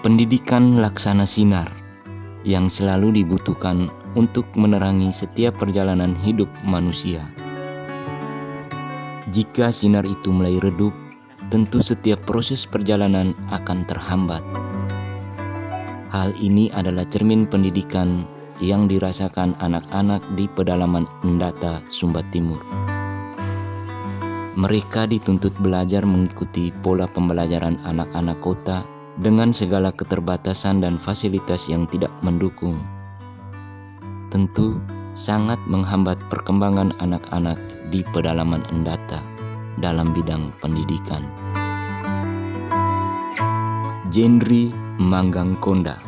pendidikan laksana sinar yang selalu dibutuhkan untuk menerangi setiap perjalanan hidup manusia. Jika sinar itu mulai redup, tentu setiap proses perjalanan akan terhambat. Hal ini adalah cermin pendidikan yang dirasakan anak-anak di pedalaman Endata, Sumba Timur. Mereka dituntut belajar mengikuti pola pembelajaran anak-anak kota dengan segala keterbatasan dan fasilitas yang tidak mendukung. Tentu sangat menghambat perkembangan anak-anak di pedalaman Endata dalam bidang pendidikan. Jendri Manggang Konda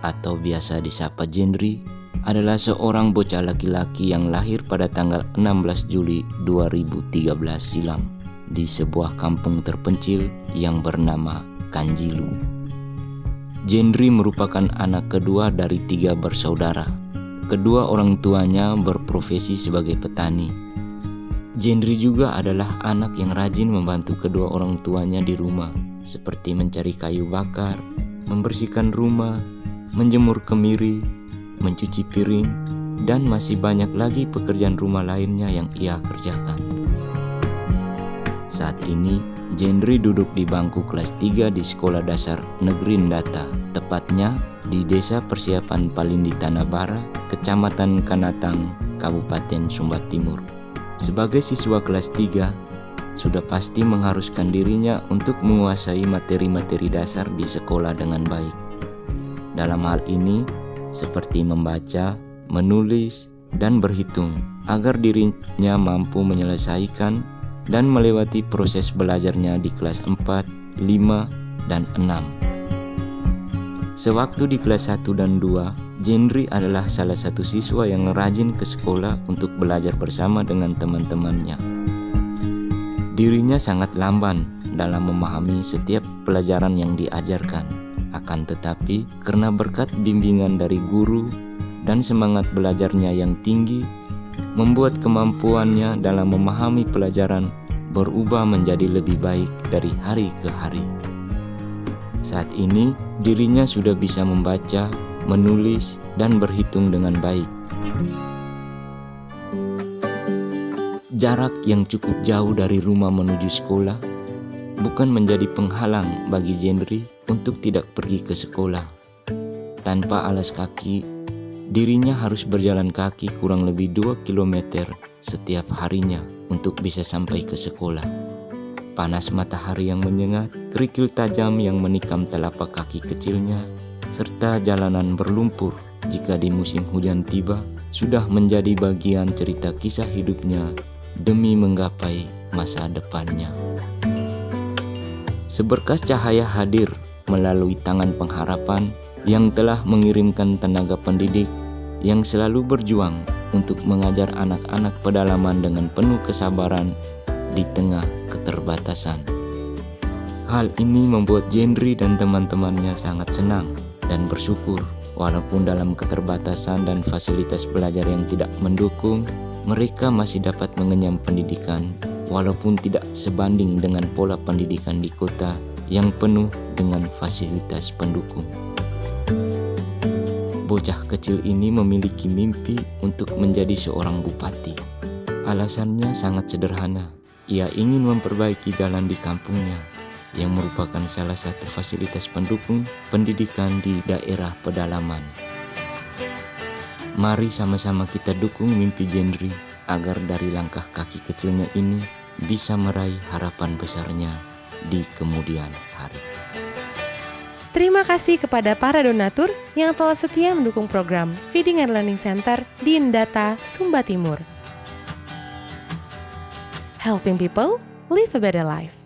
atau biasa disapa Jendri adalah seorang bocah laki-laki yang lahir pada tanggal 16 Juli 2013 silam di sebuah kampung terpencil yang bernama Kanjilu. Jendri merupakan anak kedua dari tiga bersaudara. Kedua orang tuanya berprofesi sebagai petani. Jendri juga adalah anak yang rajin membantu kedua orang tuanya di rumah, seperti mencari kayu bakar, membersihkan rumah, menjemur kemiri, mencuci piring, dan masih banyak lagi pekerjaan rumah lainnya yang ia kerjakan. Saat ini, Jendri duduk di bangku kelas 3 di Sekolah Dasar Negeri Ndata, tepatnya di Desa Persiapan Palindi Tanabara, Kecamatan Kanatang, Kabupaten Sumba Timur. Sebagai siswa kelas 3, sudah pasti mengharuskan dirinya untuk menguasai materi-materi dasar di sekolah dengan baik. Dalam hal ini, seperti membaca, menulis, dan berhitung agar dirinya mampu menyelesaikan dan melewati proses belajarnya di kelas 4, 5, dan 6. Sewaktu di kelas 1 dan 2, Jendri adalah salah satu siswa yang rajin ke sekolah untuk belajar bersama dengan teman-temannya. Dirinya sangat lamban dalam memahami setiap pelajaran yang diajarkan akan tetapi, karena berkat bimbingan dari guru dan semangat belajarnya yang tinggi, membuat kemampuannya dalam memahami pelajaran berubah menjadi lebih baik dari hari ke hari. Saat ini, dirinya sudah bisa membaca, menulis, dan berhitung dengan baik. Jarak yang cukup jauh dari rumah menuju sekolah bukan menjadi penghalang bagi Jendri untuk tidak pergi ke sekolah. Tanpa alas kaki, dirinya harus berjalan kaki kurang lebih 2 km setiap harinya untuk bisa sampai ke sekolah. Panas matahari yang menyengat, kerikil tajam yang menikam telapak kaki kecilnya, serta jalanan berlumpur jika di musim hujan tiba, sudah menjadi bagian cerita kisah hidupnya demi menggapai masa depannya. Seberkas cahaya hadir melalui tangan pengharapan yang telah mengirimkan tenaga pendidik yang selalu berjuang untuk mengajar anak-anak pedalaman dengan penuh kesabaran di tengah keterbatasan. Hal ini membuat Jendri dan teman-temannya sangat senang dan bersyukur walaupun dalam keterbatasan dan fasilitas belajar yang tidak mendukung, mereka masih dapat mengenyam pendidikan walaupun tidak sebanding dengan pola pendidikan di kota yang penuh dengan fasilitas pendukung. Bocah kecil ini memiliki mimpi untuk menjadi seorang bupati. Alasannya sangat sederhana. Ia ingin memperbaiki jalan di kampungnya yang merupakan salah satu fasilitas pendukung pendidikan di daerah pedalaman. Mari sama-sama kita dukung mimpi Jendri agar dari langkah kaki kecilnya ini bisa meraih harapan besarnya di kemudian hari. Terima kasih kepada para donatur yang telah setia mendukung program Feeding and Learning Center di Indata, Sumba Timur. Helping people live a better life.